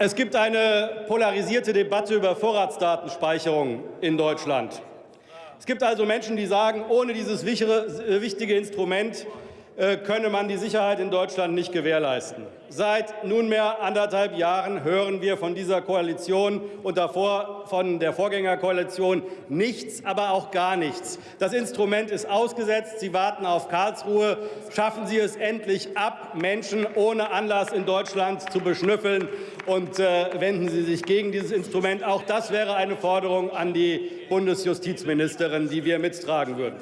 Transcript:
Es gibt eine polarisierte Debatte über Vorratsdatenspeicherung in Deutschland. Es gibt also Menschen, die sagen, ohne dieses wichtige Instrument könne man die Sicherheit in Deutschland nicht gewährleisten. Seit nunmehr anderthalb Jahren hören wir von dieser Koalition und davor von der Vorgängerkoalition nichts, aber auch gar nichts. Das Instrument ist ausgesetzt. Sie warten auf Karlsruhe. Schaffen Sie es endlich ab, Menschen ohne Anlass in Deutschland zu beschnüffeln, und äh, wenden Sie sich gegen dieses Instrument. Auch das wäre eine Forderung an die Bundesjustizministerin, die wir mittragen würden.